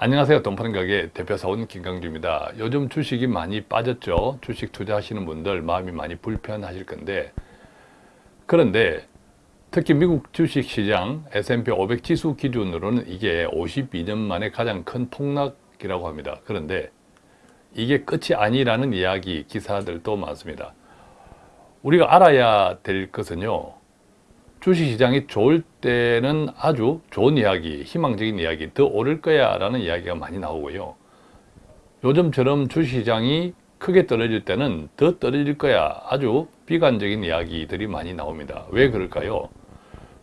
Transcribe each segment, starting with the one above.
안녕하세요. 돈 파는 가게 대표사원 김강주입니다. 요즘 주식이 많이 빠졌죠. 주식 투자하시는 분들 마음이 많이 불편하실 건데 그런데 특히 미국 주식시장 S&P 500 지수 기준으로는 이게 52년 만에 가장 큰 폭락이라고 합니다. 그런데 이게 끝이 아니라는 이야기 기사들도 많습니다. 우리가 알아야 될 것은요. 주식시장이 좋을 때는 아주 좋은 이야기, 희망적인 이야기, 더 오를 거야 라는 이야기가 많이 나오고요. 요즘처럼 주식시장이 크게 떨어질 때는 더 떨어질 거야 아주 비관적인 이야기들이 많이 나옵니다. 왜 그럴까요?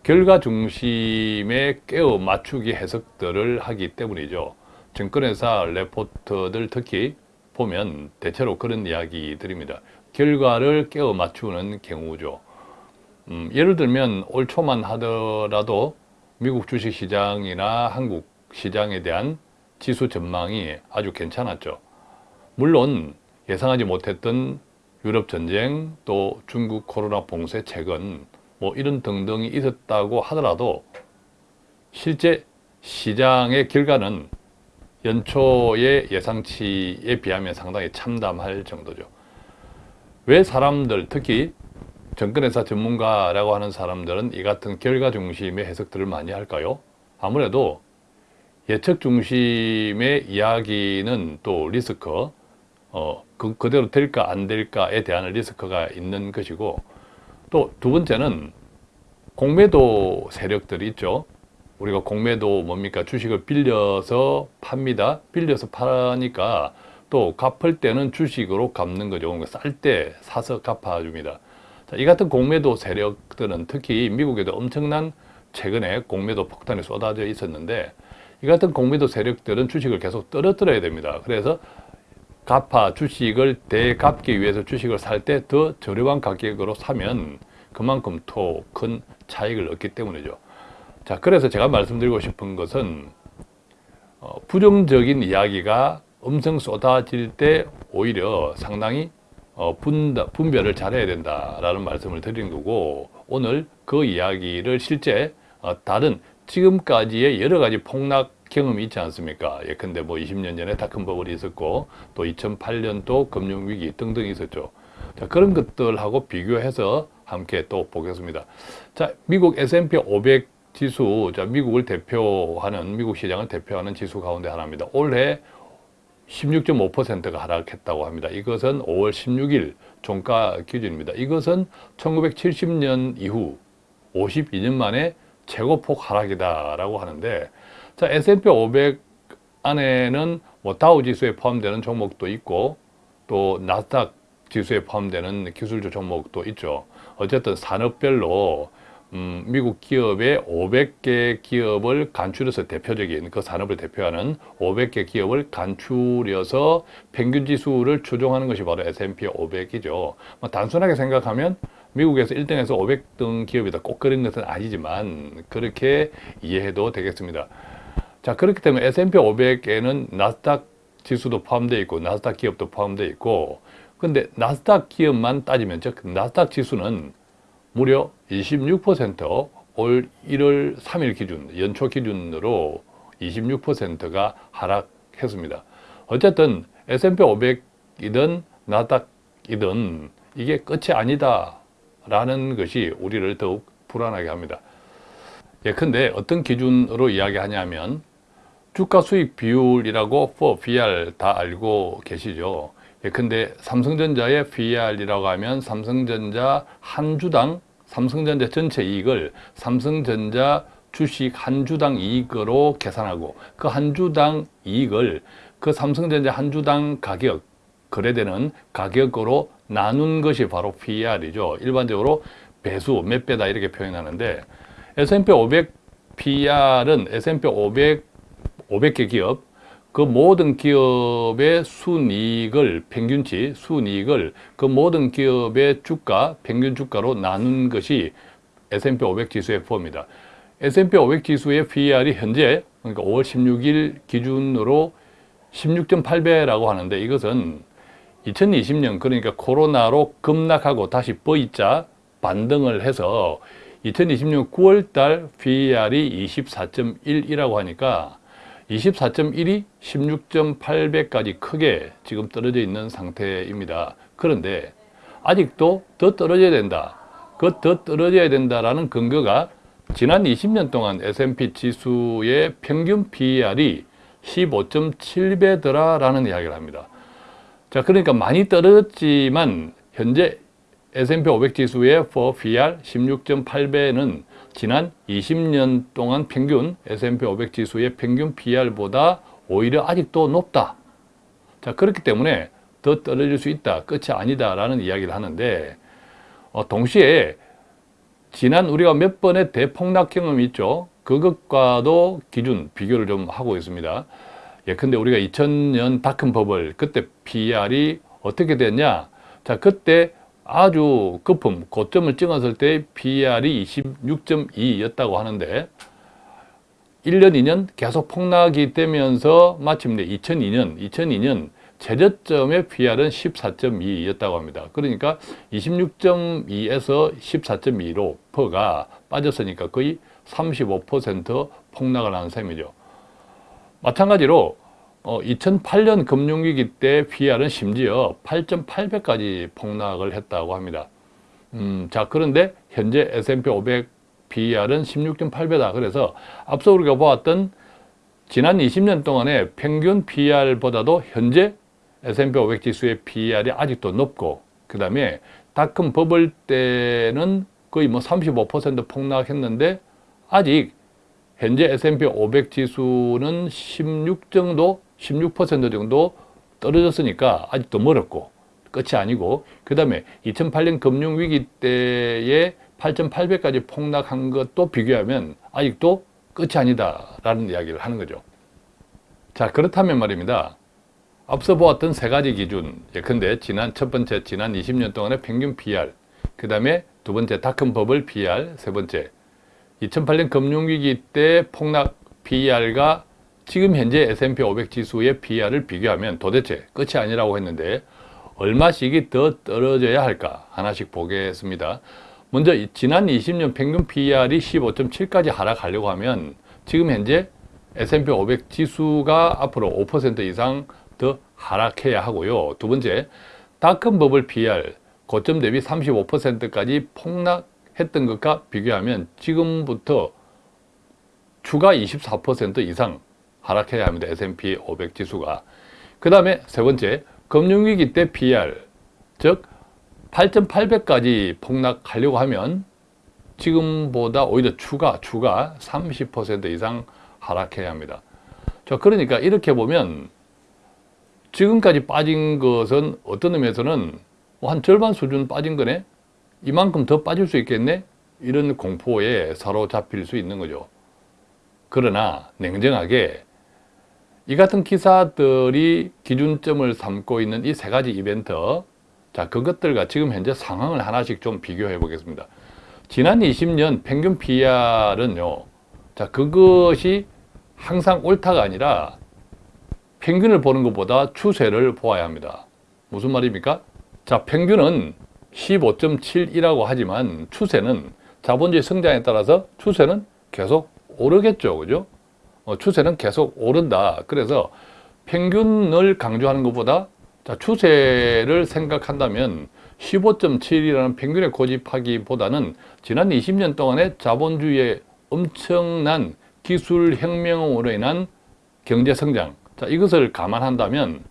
결과 중심의 깨어 맞추기 해석들을 하기 때문이죠. 증권회사 레포트들 특히 보면 대체로 그런 이야기들입니다. 결과를 깨어 맞추는 경우죠. 음, 예를 들면 올 초만 하더라도 미국 주식시장이나 한국 시장에 대한 지수 전망이 아주 괜찮았죠. 물론 예상하지 못했던 유럽 전쟁 또 중국 코로나 봉쇄 최근 뭐 이런 등등이 있었다고 하더라도 실제 시장의 결과는 연초의 예상치에 비하면 상당히 참담할 정도죠. 왜 사람들 특히 정권회사 전문가라고 하는 사람들은 이 같은 결과 중심의 해석들을 많이 할까요? 아무래도 예측 중심의 이야기는 또 리스크, 어, 그, 그대로 될까 안 될까에 대한 리스크가 있는 것이고 또 두 번째는 공매도 세력들이 있죠. 우리가 공매도 뭡니까? 주식을 빌려서 팝니다. 빌려서 파니까 또 갚을 때는 주식으로 갚는 거죠. 그러니까 쌀 때 사서 갚아줍니다. 자, 이 같은 공매도 세력들은 특히 미국에도 엄청난 최근에 공매도 폭탄이 쏟아져 있었는데 이 같은 공매도 세력들은 주식을 계속 떨어뜨려야 됩니다. 그래서 갚아 주식을 대갚기 위해서 주식을 살 때 더 저렴한 가격으로 사면 그만큼 더 큰 차익을 얻기 때문이죠. 자, 그래서 제가 말씀드리고 싶은 것은 어, 부정적인 이야기가 엄청 쏟아질 때 오히려 상당히 어, 분, 분별을 잘해야 된다라는 말씀을 드린 거고 오늘 그 이야기를 실제 어, 다른 지금까지의 여러 가지 폭락 경험이 있지 않습니까? 예컨대 뭐 20년 전에 다큰 버블이 있었고 또 2008년도 금융위기 등등 있었죠. 자, 그런 것들하고 비교해서 함께 또 보겠습니다. 자, 미국 S&P 500 지수, 자, 미국을 대표하는, 미국 시장을 대표하는 지수 가운데 하나입니다. 올해 16.5%가 하락했다고 합니다. 이것은 5월 16일 종가 기준입니다. 이것은 1970년 이후 52년 만에 최고폭 하락이다라고 하는데 자 S&P 500 안에는 뭐 다우 지수에 포함되는 종목도 있고 또 나스닥 지수에 포함되는 기술주 종목도 있죠. 어쨌든 산업별로 음, 미국 기업의 500개 기업을 간추려서 대표적인 그 산업을 대표하는 500개 기업을 간추려서 평균 지수를 추종하는 것이 바로 S&P 500이죠. 뭐 단순하게 생각하면 미국에서 1등에서 500등 기업이다 꼭 그런 것은 아니지만 그렇게 이해해도 되겠습니다. 자 그렇기 때문에 S&P 500에는 나스닥 지수도 포함되어 있고 나스닥 기업도 포함되어 있고 근데 나스닥 기업만 따지면 즉 나스닥 지수는 무려 26%올 1월 3일 기준, 연초 기준으로 26%가 하락했습니다. 어쨌든 S&P 500이든 나닥이든 이게 끝이 아니다 라는 것이 우리를 더욱 불안하게 합니다. 예컨대 어떤 기준으로 이야기하냐면 주가 수익 비율이라고 for BR 다 알고 계시죠. 예컨대 삼성전자의 BR이라고 하면 삼성전자 한 주당 삼성전자 전체 이익을 삼성전자 주식 한 주당 이익으로 계산하고 그 한 주당 이익을 그 삼성전자 한 주당 가격 거래되는 가격으로 나눈 것이 바로 PER이죠. 일반적으로 배수 몇 배다 이렇게 표현하는데 S&P 500 PER은 S&P 500 500개 기업 그 모든 기업의 순이익을 평균치 순이익을 그 모든 기업의 주가 평균 주가로 나눈 것이 S&P 500 지수의 포입니다. S&P 500 지수의 PER이 현재 그러니까 5월 16일 기준으로 16.8배라고 하는데 이것은 2020년 그러니까 코로나로 급락하고 다시 V자 반등을 해서 2020년 9월달 PER이 24.1이라고 하니까 24.1이 16.8배까지 크게 지금 떨어져 있는 상태입니다. 그런데 아직도 더 떨어져야 된다. 그 더 떨어져야 된다라는 근거가 지난 20년 동안 S&P 지수의 평균 PER이 15.7배더라라는 이야기를 합니다. 자, 그러니까 많이 떨어졌지만 현재 S&P 500 지수의 for PER 16.8배는 지난 20년 동안 평균 S&P 500 지수의 평균 PER보다 오히려 아직도 높다. 자, 그렇기 때문에 더 떨어질 수 있다. 끝이 아니다 라는 이야기를 하는데 어, 동시에 지난 우리가 몇 번의 대폭락 경험이 있죠. 그것과도 기준 비교를 좀 하고 있습니다. 예컨대 우리가 2000년 닷컴 버블 그때 PR이 어떻게 됐냐? 자, 그때 아주 거품, 고점을 찍었을 때 PR이 26.2였다고 하는데 1년, 2년 계속 폭락이 되면서 마침내 2002년, 2002년 최저점의 PR은 14.2였다고 합니다. 그러니까 26.2에서 14.2로 퍼가 빠졌으니까 거의 35% 폭락을 한 셈이죠. 마찬가지로 어, 2008년 금융위기 때 PR은 심지어 8.8배까지 폭락을 했다고 합니다. 음, 자 그런데 현재 S&P 500 PR은 16.8배다. 그래서 앞서 우리가 보았던 지난 20년 동안의 평균 PR보다도 현재 S&P 500 지수의 PR이 아직도 높고 그 다음에 닷컴 버블 때는 거의 뭐 35% 폭락했는데 아직 현재 S&P 500 지수는 16 정도, 16% 정도 떨어졌으니까 아직도 멀었고 끝이 아니고 그 다음에 2008년 금융위기 때에 8.8배까지 폭락한 것도 비교하면 아직도 끝이 아니다 라는 이야기를 하는 거죠. 자 그렇다면 말입니다. 앞서 보았던 세 가지 기준 예컨대 지난 첫 번째 지난 20년 동안의 평균 PR 그 다음에 두 번째 닷컴 버블 PR 세 번째 2008년 금융위기 때 폭락 PER과 지금 현재 S&P 500 지수의 PER을 비교하면 도대체 끝이 아니라고 했는데 얼마씩이 더 떨어져야 할까 하나씩 보겠습니다. 먼저 지난 20년 평균 PER이 15.7까지 하락하려고 하면 지금 현재 S&P 500 지수가 앞으로 5% 이상 더 하락해야 하고요. 두 번째, 닷컴 버블 PER 고점 대비 35%까지 폭락 했던 것과 비교하면 지금부터 추가 24% 이상 하락해야 합니다. S&P 500 지수가. 그 다음에 세 번째, 금융위기 때 PR, 즉 8.8배까지 폭락하려고 하면 지금보다 오히려 추가, 추가 30% 이상 하락해야 합니다. 자, 그러니까 이렇게 보면 지금까지 빠진 것은 어떤 의미에서는 한 절반 수준 빠진 거네? 이만큼 더 빠질 수 있겠네? 이런 공포에 사로잡힐 수 있는 거죠. 그러나 냉정하게 이 같은 기사들이 기준점을 삼고 있는 이 세 가지 이벤트 자 그것들과 지금 현재 상황을 하나씩 좀 비교해 보겠습니다. 지난 20년 평균 PR은요. 자 그것이 항상 옳다가 아니라 평균을 보는 것보다 추세를 보아야 합니다. 무슨 말입니까? 자 평균은 15.7이라고 하지만 추세는 자본주의 성장에 따라서 추세는 계속 오르겠죠. 그죠? 어, 추세는 계속 오른다. 그래서 평균을 강조하는 것보다 자, 추세를 생각한다면 15.7이라는 평균에 고집하기보다는 지난 20년 동안의 자본주의의 엄청난 기술 혁명으로 인한 경제 성장 자, 이것을 감안한다면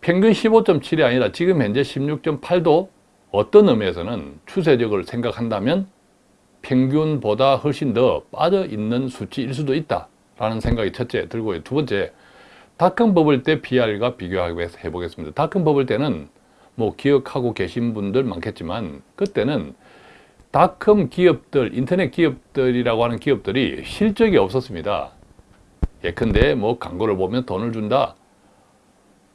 평균 15.7이 아니라 지금 현재 16.8도 어떤 의미에서는 추세적으로 생각한다면 평균보다 훨씬 더 빠져 있는 수치일 수도 있다 라는 생각이 첫째 들고요. 두 번째, 닷컴 버블 때 PR과 비교해 보겠습니다. 닷컴 버블 때는 뭐 기억하고 계신 분들 많겠지만 그때는 닷컴 기업들, 인터넷 기업들이라고 하는 기업들이 실적이 없었습니다. 예컨대 뭐 광고를 보면 돈을 준다.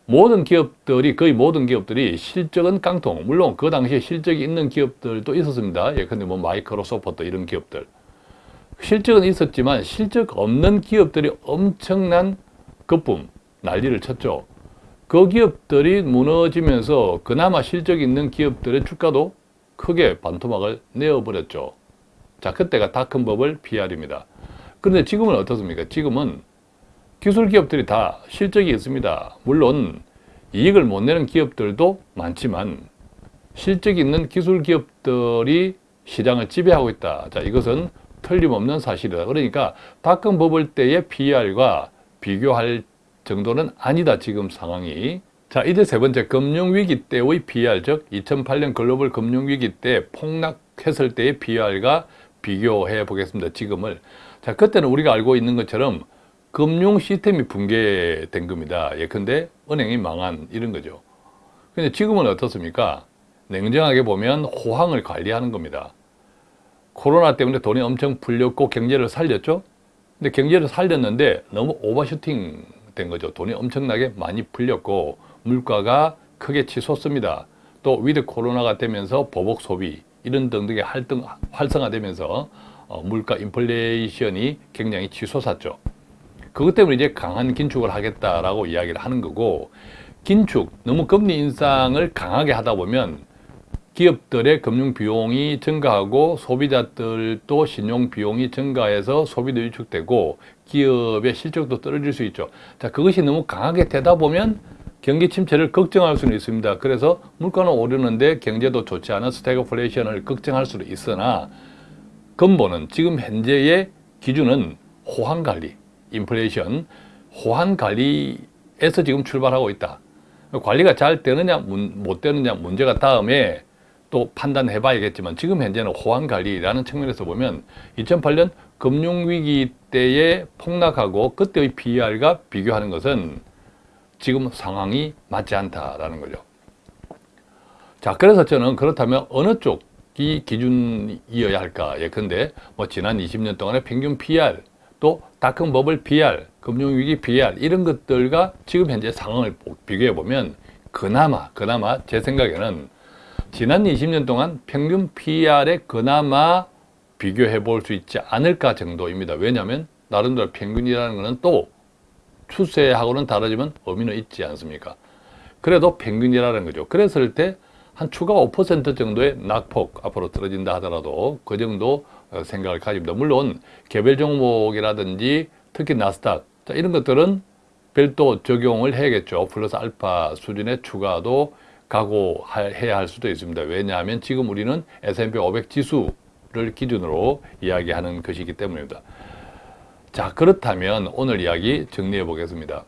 모든 기업들이 거의 모든 기업들이 실적은 깡통 물론 그 당시에 실적이 있는 기업들도 있었습니다 예컨대 뭐 마이크로소프트 이런 기업들 실적은 있었지만 실적 없는 기업들이 엄청난 거품 난리를 쳤죠 그 기업들이 무너지면서 그나마 실적 있는 기업들의 주가도 크게 반토막을 내어버렸죠 자 그때가 버블 PR입니다 그런데 지금은 어떻습니까 지금은 기술 기업들이 다 실적이 있습니다. 물론 이익을 못 내는 기업들도 많지만 실적이 있는 기술 기업들이 시장을 지배하고 있다. 자, 이것은 틀림없는 사실이다. 그러니까 닷컴 버블 때의 PER과 비교할 정도는 아니다. 지금 상황이. 자, 이제 세 번째 금융위기 때의 PER, 즉 2008년 글로벌 금융위기 때 폭락했을 때의 PER과 비교해 보겠습니다. 지금을. 자, 그때는 우리가 알고 있는 것처럼 금융 시스템이 붕괴된 겁니다. 예컨대 은행이 망한 이런 거죠. 근데 지금은 어떻습니까? 냉정하게 보면 호황을 관리하는 겁니다. 코로나 때문에 돈이 엄청 풀렸고 경제를 살렸죠? 근데 경제를 살렸는데 너무 오버슈팅 된 거죠. 돈이 엄청나게 많이 풀렸고 물가가 크게 치솟습니다. 또 위드 코로나가 되면서 보복 소비 이런 등등의 활동, 활성화되면서 어, 물가 인플레이션이 굉장히 치솟았죠. 그것 때문에 이제 강한 긴축을 하겠다라고 이야기를 하는 거고 긴축, 너무 금리 인상을 강하게 하다 보면 기업들의 금융 비용이 증가하고 소비자들도 신용 비용이 증가해서 소비도 위축되고 기업의 실적도 떨어질 수 있죠. 자, 그것이 너무 강하게 되다 보면 경기 침체를 걱정할 수는 있습니다. 그래서 물가는 오르는데 경제도 좋지 않은 스태그플레이션을 걱정할 수도 있으나 근본은 지금 현재의 기준은 호황 관리, 인플레이션, 호황 관리에서 지금 출발하고 있다. 관리가 잘 되느냐 못 되느냐 문제가 다음에 또 판단해 봐야겠지만 지금 현재는 호황 관리라는 측면에서 보면 2008년 금융위기 때의 폭락하고 그때의 PER과 비교하는 것은 지금 상황이 맞지 않다라는 거죠. 자, 그래서 저는 그렇다면 어느 쪽이 기준이어야 할까? 예컨대 뭐 지난 20년 동안의 평균 PR, 또 닷컴 버블 PR, 금융위기 PR 이런 것들과 지금 현재 상황을 비교해 보면 그나마 그나마 제 생각에는 지난 20년 동안 평균 PR에 그나마 비교해 볼 수 있지 않을까 정도입니다. 왜냐하면 나름대로 평균이라는 것은 또 추세하고는 다르지만 의미는 있지 않습니까? 그래도 평균이라는 거죠. 그랬을 때 한 추가 5% 정도의 낙폭 앞으로 떨어진다 하더라도 그 정도 생각을 가집니다. 물론 개별 종목이라든지 특히 나스닥 자, 이런 것들은 별도 적용을 해야겠죠. 플러스 알파 수준의 추가도 각오해야 할 수도 있습니다. 왜냐하면 지금 우리는 S&P 500 지수를 기준으로 이야기하는 것이기 때문입니다. 자 그렇다면 오늘 이야기 정리해 보겠습니다.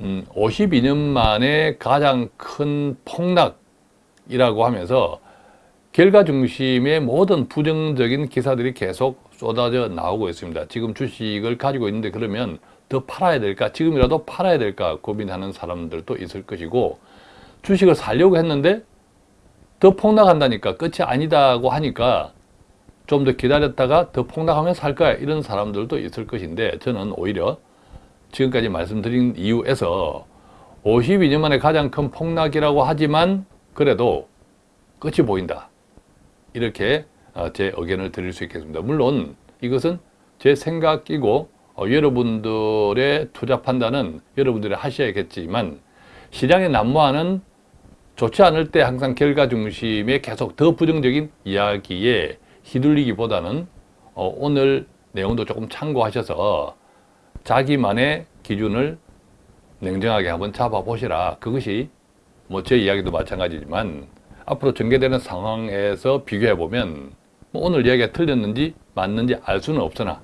음, 52년 만에 가장 큰 폭락이라고 하면서 결과 중심의 모든 부정적인 기사들이 계속 쏟아져 나오고 있습니다. 지금 주식을 가지고 있는데 그러면 더 팔아야 될까? 지금이라도 팔아야 될까? 고민하는 사람들도 있을 것이고 주식을 살려고 했는데 더 폭락한다니까 끝이 아니다고 하니까 좀 더 기다렸다가 더 폭락하면 살 거야 이런 사람들도 있을 것인데 저는 오히려 지금까지 말씀드린 이유에서 52년 만에 가장 큰 폭락이라고 하지만 그래도 끝이 보인다. 이렇게 어, 제 의견을 드릴 수 있겠습니다. 물론 이것은 제 생각이고 어, 여러분들의 투자 판단은 여러분들이 하셔야겠지만 시장에 난무하는 좋지 않을 때 항상 결과 중심에 계속 더 부정적인 이야기에 휘둘리기보다는 어, 오늘 내용도 조금 참고하셔서 자기만의 기준을 냉정하게 한번 잡아보시라. 그것이 뭐 제 이야기도 마찬가지지만 앞으로 전개되는 상황에서 비교해보면 뭐 오늘 이야기가 틀렸는지 맞는지 알 수는 없으나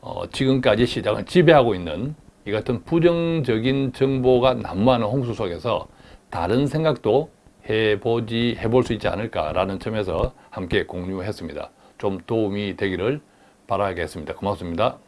어, 지금까지 시장을 지배하고 있는 이 같은 부정적인 정보가 난무하는 홍수 속에서 다른 생각도 해보지 해볼 수 있지 않을까라는 점에서 함께 공유했습니다. 좀 도움이 되기를 바라겠습니다. 고맙습니다.